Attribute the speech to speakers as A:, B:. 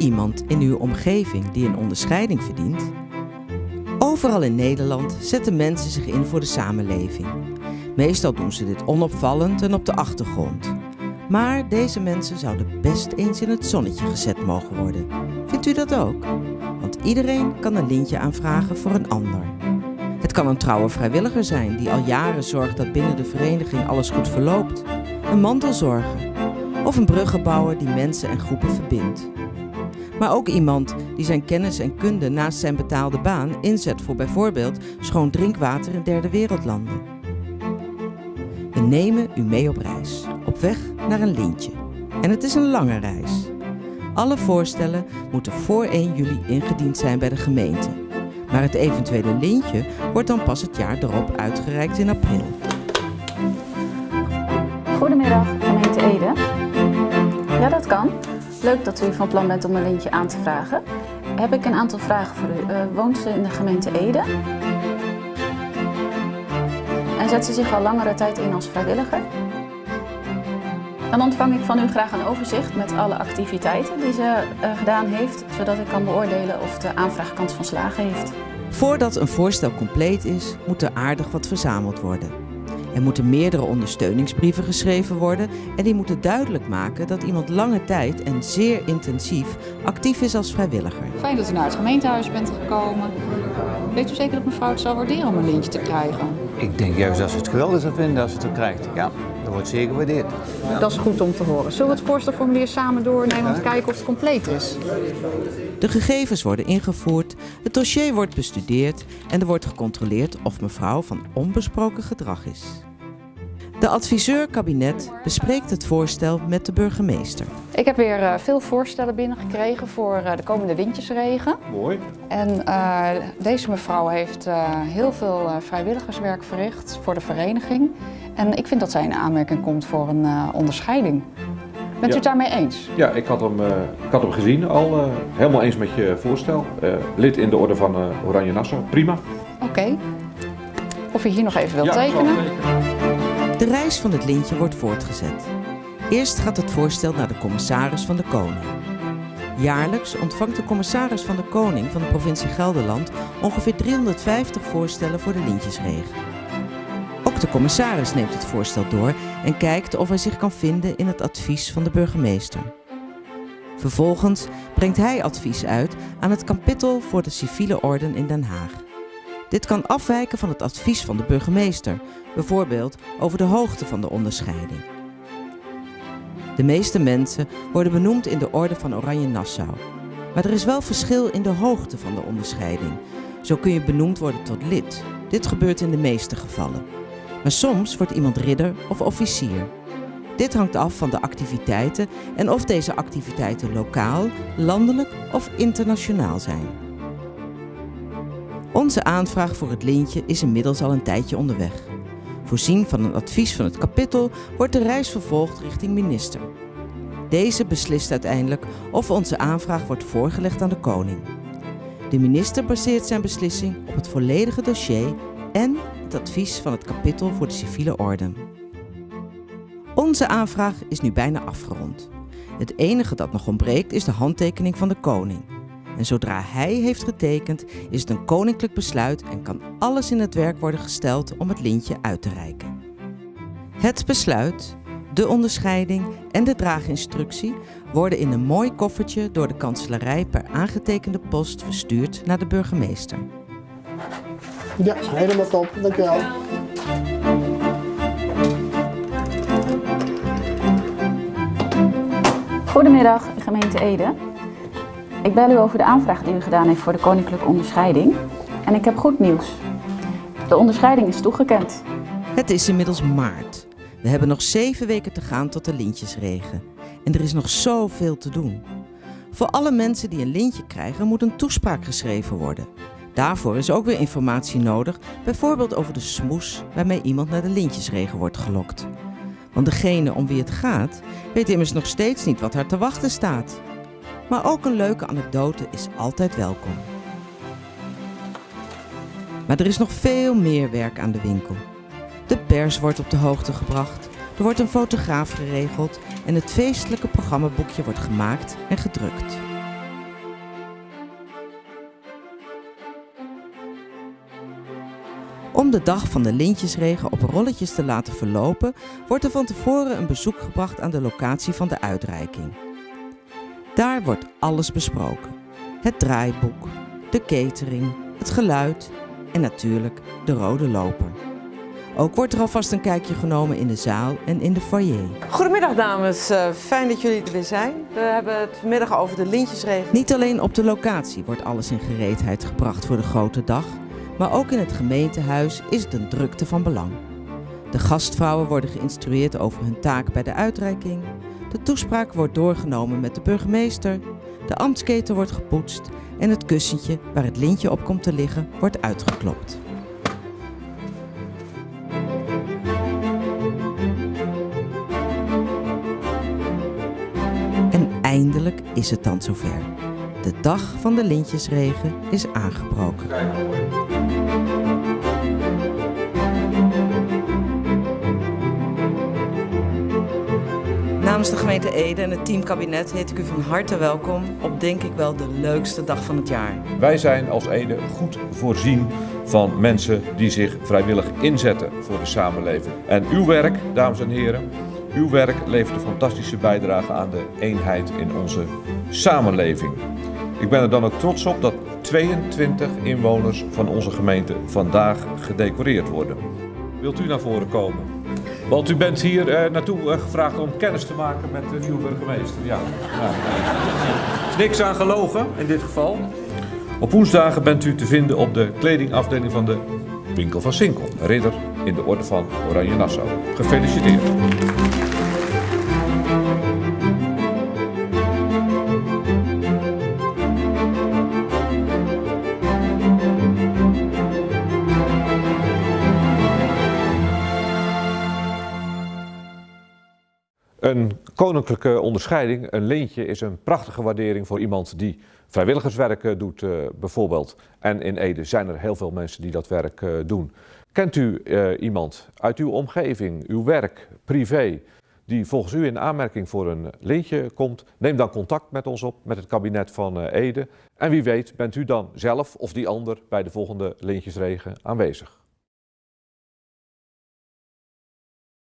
A: iemand in uw omgeving die een onderscheiding verdient? Overal in Nederland zetten mensen zich in voor de samenleving. Meestal doen ze dit onopvallend en op de achtergrond. Maar deze mensen zouden best eens in het zonnetje gezet mogen worden. Vindt u dat ook? Want iedereen kan een lintje aanvragen voor een ander. Het kan een trouwe vrijwilliger zijn die al jaren zorgt dat binnen de vereniging alles goed verloopt. Een mantelzorger. Of een bruggenbouwer die mensen en groepen verbindt. Maar ook iemand die zijn kennis en kunde naast zijn betaalde baan inzet voor bijvoorbeeld schoon drinkwater in derde wereldlanden. We nemen u mee op reis, op weg naar een lintje. En het is een lange reis. Alle voorstellen moeten voor 1 juli ingediend zijn bij de gemeente. Maar het eventuele lintje wordt dan pas het jaar erop uitgereikt in april.
B: Goedemiddag, gemeente Ede. Ja, dat kan. Leuk dat u van plan bent om een lintje aan te vragen. Heb ik een aantal vragen voor u. Uh, woont ze in de gemeente Ede? En zet ze zich al langere tijd in als vrijwilliger? Dan ontvang ik van u graag een overzicht met alle activiteiten die ze uh, gedaan heeft, zodat ik kan beoordelen of de aanvraag kans van slagen heeft.
A: Voordat een voorstel compleet is, moet er aardig wat verzameld worden. Er moeten meerdere ondersteuningsbrieven geschreven worden en die moeten duidelijk maken dat iemand lange tijd en zeer intensief actief is als vrijwilliger.
C: Fijn dat u naar het gemeentehuis bent gekomen. Weet u zeker dat mevrouw het zou waarderen om een lintje te krijgen?
D: Ik denk juist dat ze het geweldig zou vinden als ze het krijgt. Ja, dat wordt zeker gewaardeerd.
C: Dat is goed om te horen. Zullen we het voorstelformulier samen doornemen om te kijken of het compleet is?
A: De gegevens worden ingevoerd, het dossier wordt bestudeerd en er wordt gecontroleerd of mevrouw van onbesproken gedrag is. De adviseur-kabinet bespreekt het voorstel met de burgemeester.
C: Ik heb weer uh, veel voorstellen binnengekregen voor uh, de komende windjesregen.
E: Mooi.
C: En uh, deze mevrouw heeft heel veel vrijwilligerswerk verricht voor de vereniging. En ik vind dat zij in aanmerking komt voor een onderscheiding. Bent ja. u het daarmee eens?
E: Ja, ik had hem, ik had hem gezien al. helemaal eens met je voorstel. lid in de orde van Oranje Nassau. Prima.
C: Oké. Okay. Of u hier nog even wilt ja, tekenen?
A: De reis van het lintje wordt voortgezet. Eerst gaat het voorstel naar de commissaris van de Koning. Jaarlijks ontvangt de commissaris van de Koning van de provincie Gelderland ongeveer 350 voorstellen voor de lintjesregen. De commissaris neemt het voorstel door en kijkt of hij zich kan vinden in het advies van de burgemeester. Vervolgens brengt hij advies uit aan het kapittel voor de civiele orden in Den Haag. Dit kan afwijken van het advies van de burgemeester, bijvoorbeeld over de hoogte van de onderscheiding. De meeste mensen worden benoemd in de orde van Oranje Nassau. Maar er is wel verschil in de hoogte van de onderscheiding. Zo kun je benoemd worden tot lid. Dit gebeurt in de meeste gevallen. Maar soms wordt iemand ridder of officier. Dit hangt af van de activiteiten en of deze activiteiten lokaal, landelijk of internationaal zijn. Onze aanvraag voor het lintje is inmiddels al een tijdje onderweg. Voorzien van een advies van het kapittel wordt de reis vervolgd richting minister. Deze beslist uiteindelijk of onze aanvraag wordt voorgelegd aan de koning. De minister baseert zijn beslissing op het volledige dossier en advies van het kapittel voor de civiele orde. Onze aanvraag is nu bijna afgerond. Het enige dat nog ontbreekt is de handtekening van de koning. En zodra hij heeft getekend, is het een koninklijk besluit en kan alles in het werk worden gesteld om het lintje uit te reiken. Het besluit, de onderscheiding en de draaginstructie worden in een mooi koffertje door de kanselarij per aangetekende post verstuurd naar de burgemeester.
F: Ja, helemaal top. Dank u wel.
B: Goedemiddag, gemeente Ede. Ik bel u over de aanvraag die u gedaan heeft voor de koninklijke onderscheiding. En ik heb goed nieuws. De onderscheiding is toegekend.
A: Het is inmiddels maart. We hebben nog zeven weken te gaan tot de lintjesregen. En er is nog zoveel te doen. Voor alle mensen die een lintje krijgen moet een toespraak geschreven worden. Daarvoor is ook weer informatie nodig, bijvoorbeeld over de smoes waarmee iemand naar de lintjesregen wordt gelokt. Want degene om wie het gaat, weet immers nog steeds niet wat haar te wachten staat. Maar ook een leuke anekdote is altijd welkom. Maar er is nog veel meer werk aan de winkel. De pers wordt op de hoogte gebracht, er wordt een fotograaf geregeld en het feestelijke programmaboekje wordt gemaakt en gedrukt. Om de dag van de lintjesregen op rolletjes te laten verlopen, wordt er van tevoren een bezoek gebracht aan de locatie van de uitreiking. Daar wordt alles besproken: het draaiboek, de catering, het geluid en natuurlijk de rode loper. Ook wordt er alvast een kijkje genomen in de zaal en in de foyer.
G: Goedemiddag dames, uh, fijn dat jullie er weer zijn. We hebben het vanmiddag over de lintjesregen.
A: Niet alleen op de locatie wordt alles in gereedheid gebracht voor de grote dag, maar ook in het gemeentehuis is het een drukte van belang. De gastvrouwen worden geïnstrueerd over hun taak bij de uitreiking. De toespraak wordt doorgenomen met de burgemeester. De ambtsketen wordt gepoetst en het kussentje waar het lintje op komt te liggen wordt uitgeklopt. En eindelijk is het dan zover. De dag van de lintjesregen is aangebroken.
G: Namens de gemeente Ede en het teamkabinet heet ik u van harte welkom op denk ik wel de leukste dag van het jaar.
E: Wij zijn als Ede goed voorzien van mensen die zich vrijwillig inzetten voor de samenleving. En uw werk, dames en heren, uw werk levert een fantastische bijdrage aan de eenheid in onze samenleving. Ik ben er dan ook trots op dat 22 inwoners van onze gemeente vandaag gedecoreerd worden. Wilt u naar voren komen? Want u bent hier eh, naartoe eh, gevraagd om kennis te maken met de nieuwe burgemeester. Ja. Er is niks aan gelogen in dit geval. Op woensdagen bent u te vinden op de kledingafdeling van de winkel van Sinkel. Ridder in de orde van Oranje Nassau. Gefeliciteerd. Een koninklijke onderscheiding, een lintje, is een prachtige waardering voor iemand die vrijwilligerswerk eh, doet uh, bijvoorbeeld. En in Ede zijn er heel veel mensen die dat werk uh, doen. Kent u iemand uit uw omgeving, uw werk, privé, die volgens u in aanmerking voor een lintje komt? Neem dan contact met ons op, met het kabinet van Ede. En wie weet bent u dan zelf of die ander bij de volgende lintjesregen aanwezig.